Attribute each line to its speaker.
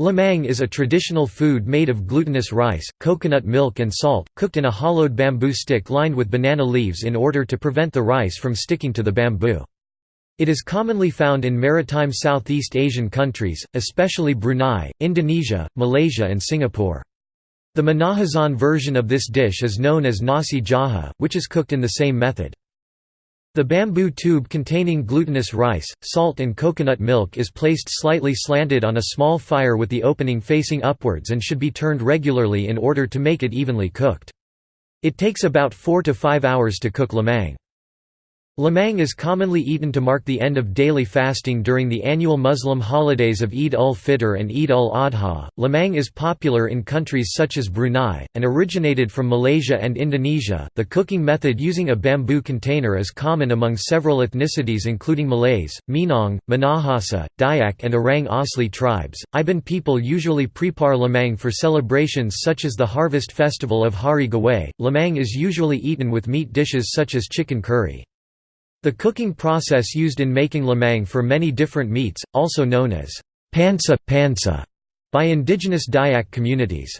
Speaker 1: Lemang is a traditional food made of glutinous rice, coconut milk and salt, cooked in a hollowed bamboo stick lined with banana leaves in order to prevent the rice from sticking to the bamboo. It is commonly found in maritime Southeast Asian countries, especially Brunei, Indonesia, Malaysia and Singapore. The Minahasan version of this dish is known as nasi jaha, which is cooked in the same method. The bamboo tube containing glutinous rice, salt and coconut milk is placed slightly slanted on a small fire with the opening facing upwards and should be turned regularly in order to make it evenly cooked. It takes about 4 to 5 hours to cook lemang. Lemang is commonly eaten to mark the end of daily fasting during the annual Muslim holidays of Eid ul-Fitr and Eid ul-Adha. Lemang is popular in countries such as Brunei, and originated from Malaysia and Indonesia. The cooking method using a bamboo container is common among several ethnicities including Malays, Minang, Minahasa, Dayak and Orang Asli tribes. Iban people usually prepare lemang for celebrations such as the harvest festival of Hari Gawai. Lemang is usually eaten with meat dishes such as chicken curry. The cooking process used in making lemang for many different meats, also known as pansoh, pansuh by indigenous Dayak communities.